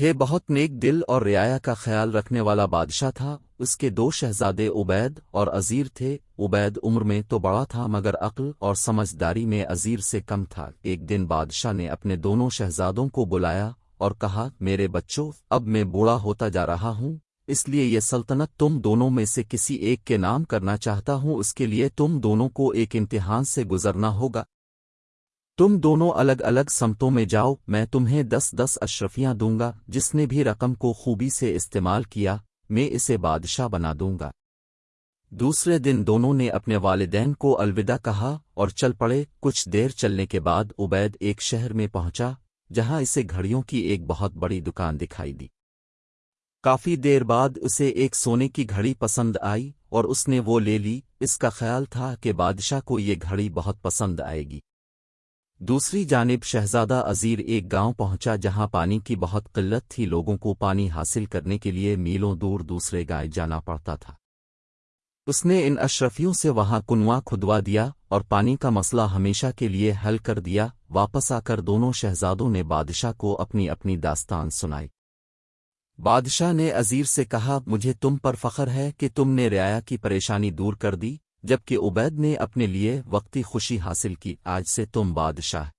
ہے بہت نیک دل اور رعایا کا خیال رکھنے والا بادشاہ تھا، اس کے دو شہزادے عبید اور عزیر تھے۔ عبید عمر میں تو بڑا تھا، مگر عقل اور سمجھداری میں عزیر سے کم تھا۔ ایک دن بادشاہ نے اپنے دونوں شہزادوں کو بلایا اور کہا، میرے بچوں، اب میں بوڑھا ہوتا جا رہا ہوں، اس لیے یہ سلطنت تم دونوں میں سے کسی ایک کے نام کرنا چاہتا ہوں۔ اس کے لیے تم دونوں کو ایک امتحان سے گزرنا ہوگا۔ تم دونوں الگ الگ سمتوں میں جاؤ، میں تمہیں دس دس اشرفیاں دوں گا، جس نے بھی رقم کو خوبی سے استعمال کیا، میں اسے بادشاہ بنا دوں گا۔ دوسرے دن دونوں نے اپنے والدین کو الوداع کہا اور چل پڑے۔ کچھ دیر چلنے کے بعد عبید ایک شہر میں پہنچا، جہاں اسے گھڑیوں کی ایک بہت بڑی دکان دکھائی دی۔ کافی دیر بعد اسے ایک سونے کی گھڑی پسند آئی اور اس نے وہ لے لی۔ اس کا خیال تھا کہ بادشاہ کو یہ گھڑی بہت پسند آئے گی۔ دوسری جانب شہزادہ عزیر ایک گاؤں پہنچا جہاں پانی کی بہت قلت تھی۔ لوگوں کو پانی حاصل کرنے کے لیے میلوں دور دوسرے گائے جانا پڑتا تھا۔ اس نے ان اشرفیوں سے وہاں کنواں کھدوا دیا اور پانی کا مسئلہ ہمیشہ کے لیے حل کر دیا۔ واپس آ کر دونوں شہزادوں نے بادشاہ کو اپنی اپنی داستان سنائی۔ بادشاہ نے عزیر سے کہا، مجھے تم پر فخر ہے کہ تم نے رعایا کی پریشانی دور کر دی۔ جبکہ عبید نے اپنے لیے وقتی خوشی حاصل کی۔ آج سے تم بادشاہ۔